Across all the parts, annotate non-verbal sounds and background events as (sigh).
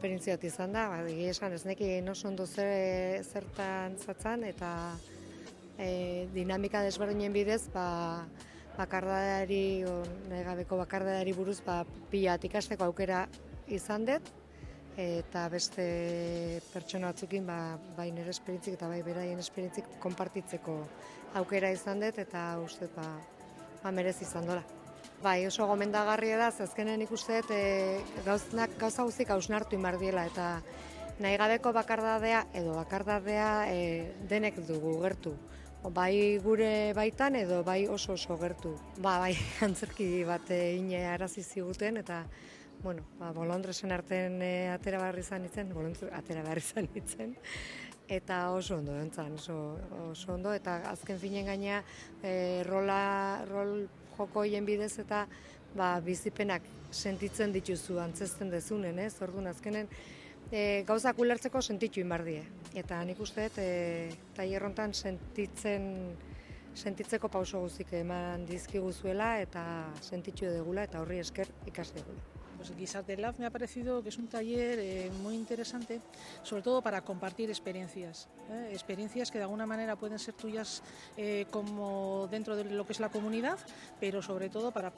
esperientzia bat izan da, ba, esan ez neki oso ondo zer, zertan zatzan, eta e, dinamika desberdinen bidez, ba, bakardadari, o, nahi gabeko bakardadari buruz, ba, pila ikasteko aukera izan dut, eta beste pertsona batzukin ba, bai nire esperientzik eta bai beraien esperientzik konpartitzeko aukera izan dut eta uste ba, ba merez izan dola. Bai, oso gomendagarria da, zazkenen ikusteet e, gauznak, gauza guztik hausnartu inbardiela eta nahi gabeko bakardadea edo bakardadea e, denek dugu gertu. Bai gure baitan edo bai oso oso gertu. Ba, bai, (laughs) antzerki bat ine arazi ziguten eta bueno, ba, bolondresen arten e, atera barri izan itzen, atera barri izan itzen, eta oso ondo entzan, oso, oso ondo, eta azken finen gaina e, rola, rol joko hien bidez eta ba, bizipenak sentitzen dituzu antzesten dezunen, ez? Orduan azkenen e, gauzak ulertzeko sentitu inbardie. Eta nik uste e, tailerrontan sentitzen sentitzeko pauso guzik eman dizkiguzuela eta sentitu degula eta horri esker ikas degula. Pues Guisarte Lab me ha parecido que es un taller eh, muy interesante, sobre todo para compartir experiencias, ¿eh? experiencias que de alguna manera pueden ser tuyas eh, como dentro de lo que es la comunidad, pero sobre todo para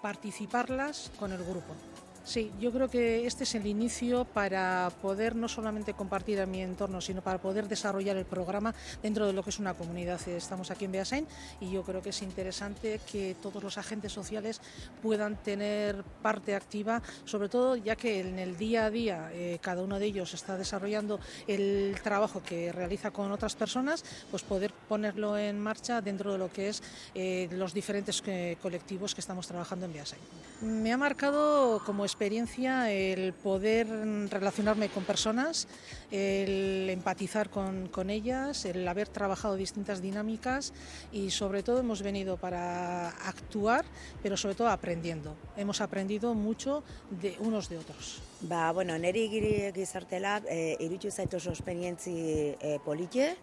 participarlas con el grupo. Sí, yo creo que este es el inicio para poder no solamente compartir en mi entorno, sino para poder desarrollar el programa dentro de lo que es una comunidad. Estamos aquí en Beasain y yo creo que es interesante que todos los agentes sociales puedan tener parte activa, sobre todo ya que en el día a día eh, cada uno de ellos está desarrollando el trabajo que realiza con otras personas, pues poder ponerlo en marcha dentro de lo que es eh, los diferentes eh, colectivos que estamos trabajando en Beasain. Me ha marcado como experiencia el poder relacionarme con personas, el empatizar con, con, ellas, el haber trabajado distintas dinámicas y sobre todo hemos venido para actuar, pero sobre todo aprendiendo. Hemos aprendido mucho de unos de otros. Ba, bueno, neri giri gizartela, e, iritsu zait oso esperientzi e, politxe,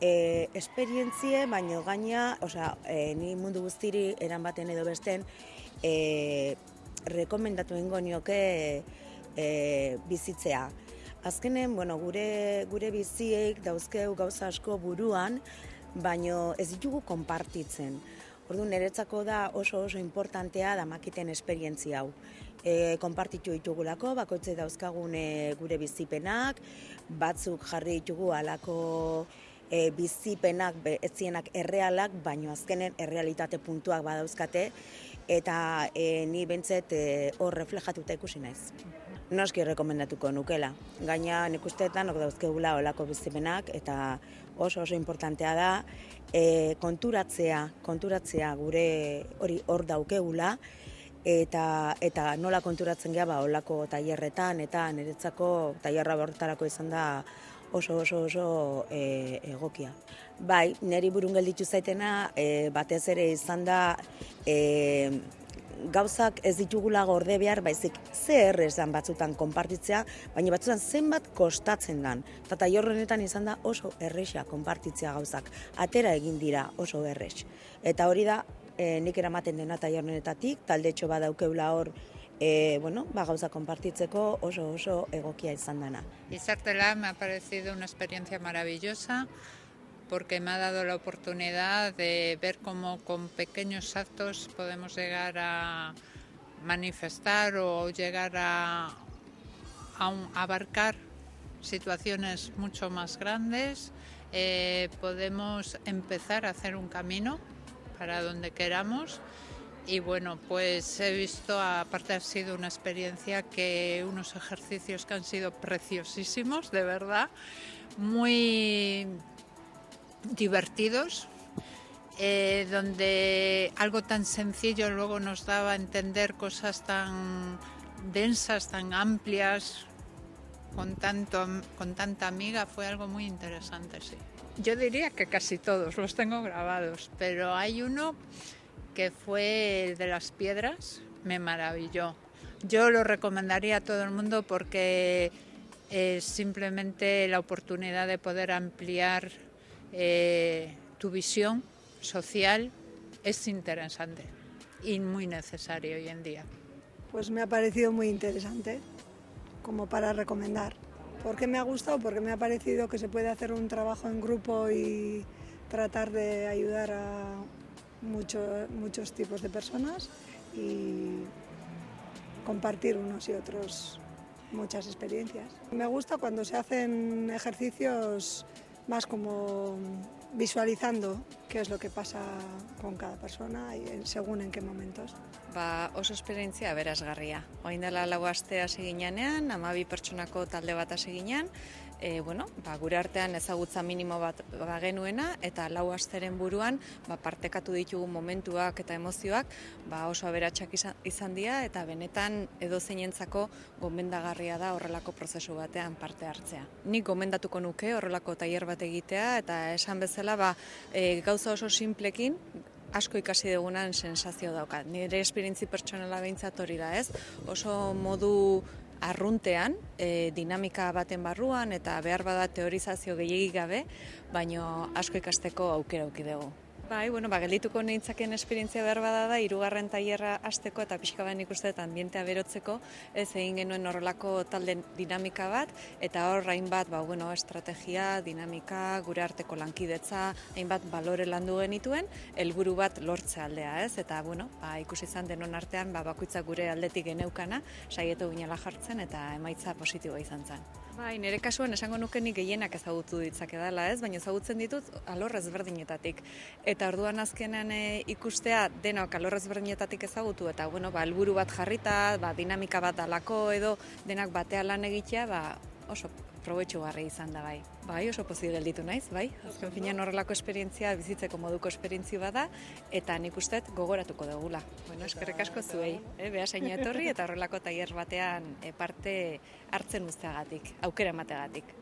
e, esperientzie, baino gaina, osea, e, ni mundu guztiri eran baten edo besten, e, rekomendatu ingo nioke e, bizitzea. Azkenen, bueno, gure, gure biziek dauzkeu gauza asko buruan, baino ez ditugu konpartitzen. Ordu niretzako da oso oso importantea da makiten esperientzia hau. E, konpartitu ditugulako, bakoitze dauzkagun e, gure bizipenak, batzuk jarri ditugu alako e, bizipenak, etzienak errealak, baino azkenen errealitate puntuak badauzkate, eta e, ni bentzet e, hor reflejatuta ikusi naiz. Noski rekomendatuko nukela. Gaina nik usteetan ok dauzkegula olako bizipenak eta oso oso importantea da e, konturatzea, konturatzea gure hori hor daukegula eta eta nola konturatzen gea ba olako tailerretan eta niretzako tailerra horretarako izan da oso oso oso e, egokia. Bai, neri burun gelditu zaitena e, batez ere izan da e, gauzak ez ditugula gorde behar, baizik ze errezan batzutan konpartitzea, baina batzutan zenbat kostatzen dan. Eta taierronetan izan da oso erresa konpartitzea gauzak. Atera egin dira oso errez. Eta hori da, e, nik eramaten dena taierronetatik, talde txo badaukeula hor e, bueno, ba, gauza konpartitzeko oso oso egokia izan dana. Izartela me ha parecido una experiencia maravillosa porque me ha dado la oportunidad de ver cómo con pequeños actos podemos llegar a manifestar o llegar a abarcar situaciones mucho más grandes, eh, podemos empezar a hacer un camino para donde queramos y bueno, pues he visto, aparte ha sido una experiencia que unos ejercicios que han sido preciosísimos, de verdad, muy divertidos, eh, donde algo tan sencillo luego nos daba a entender cosas tan densas, tan amplias, con, tanto, con tanta amiga, fue algo muy interesante, sí. Yo diría que casi todos los tengo grabados, pero hay uno que fue el de las piedras, me maravilló. Yo lo recomendaría a todo el mundo porque es simplemente la oportunidad de poder ampliar eh, tu visión social es interesante y muy necesario hoy en día. Pues me ha parecido muy interesante. como para recomendar. ¿Por qué me ha gustado? Porque me ha parecido que se puede hacer un trabajo en grupo y tratar de ayudar a mucho, muchos tipos de personas y compartir unos y otros muchas experiencias. Me gusta cuando se hacen ejercicios más como visualizando qué es lo que pasa con cada persona y según en qué momentos. Ba, oso esperientzia aberasgarria. Oain dela lau aste hasi ginean, amabi pertsonako talde bat hasi ginean, e, bueno, ba, gure artean ezagutza minimo bat bagenuena eta lau asteren buruan ba, partekatu ditugu momentuak eta emozioak ba, oso aberatsak izan, izan dira eta benetan edo zeinentzako gomendagarria da horrelako prozesu batean parte hartzea. Nik gomendatuko nuke horrelako tailer bat egitea eta esan bezala ba, e, gauza oso simplekin asko ikasi dugunan sensazio daukat. Nire esperientzi pertsonala behintzat hori da ez, oso modu arruntean, e, dinamika baten barruan eta behar bada teorizazio gehiagik gabe, baino asko ikasteko aukera auki dugu. Bai, bueno, ba, geldituko nintzaken esperientzia behar bada da, irugarren tailerra hasteko eta pixka bain ikuste ambientea berotzeko, ez egin genuen horrelako talde dinamika bat, eta hor hainbat, ba, bueno, estrategia, dinamika, gure arteko lankidetza, hainbat balore landu genituen, helburu bat lortze aldea, ez? Eta, bueno, ba, ikusi izan denon artean, ba, bakoitza gure aldetik geneukana, saietu ginela jartzen, eta emaitza positiboa izan zen. Bai, nire kasuan esango nuke nik gehienak ezagutu ditzake dela, ez? Baina ezagutzen ditut alor ezberdinetatik. Eta orduan azkenean e, ikustea denok alor ezberdinetatik ezagutu eta bueno, ba helburu bat jarrita, ba dinamika bat dalako edo denak batea lan egitea, ba oso probetxugarri izan da bai. Bai, oso pozik gelditu naiz, bai. Azken finean horrelako esperientzia bizitzeko moduko esperientzia bada eta nik uste gogoratuko dugula. Bueno, eskerrik asko zuei, eh, behasaino etorri eta horrelako tailer batean e, parte hartzen uzteagatik, aukera emateagatik.